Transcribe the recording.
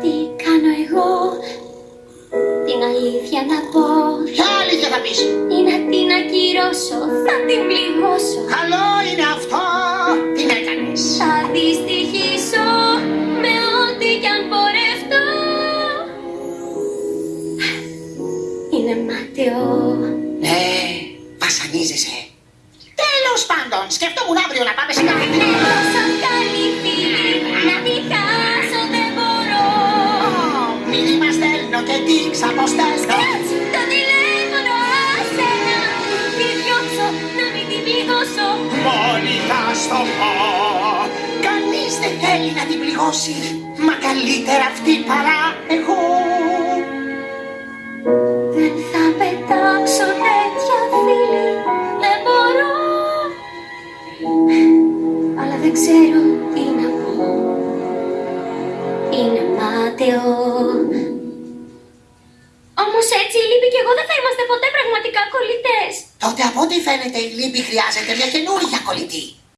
Τι κάνω εγώ; Την αλήθεια να πω Ποια αλήθεια θα πεις; Ή να την ακυρώσω Θα την πληγώσω Καλό είναι αυτό. Τι να έκανες. Θα δυστυχήσω Με ό,τι κι αν πορευτώ Είναι μάταιο Ναι, βασανίζεσαι. Τέλος πάντων, σκεφτόμουν αύριο να πάμε σε καφετέρια. Στέλνω και τι ξαποστέλνω. Σκράτς το τηλέφωνο άσε να Τη διώξω να μην την πληγώσω Μόνη θα στο πω. Κανείς δεν θέλει να την πληγώσει. Μα καλύτερα αυτή παρά εγώ. Δεν θα πετάξω τέτοια φίλη Δεν μπορώ Αλλά δεν ξέρω τι να πω Είναι μάταιο Όμως έτσι η Λύπη και εγώ δεν θα είμαστε ποτέ πραγματικά κολλητές Τότε από ό,τι φαίνεται η λύπη χρειάζεται μια καινούργια κολλητή.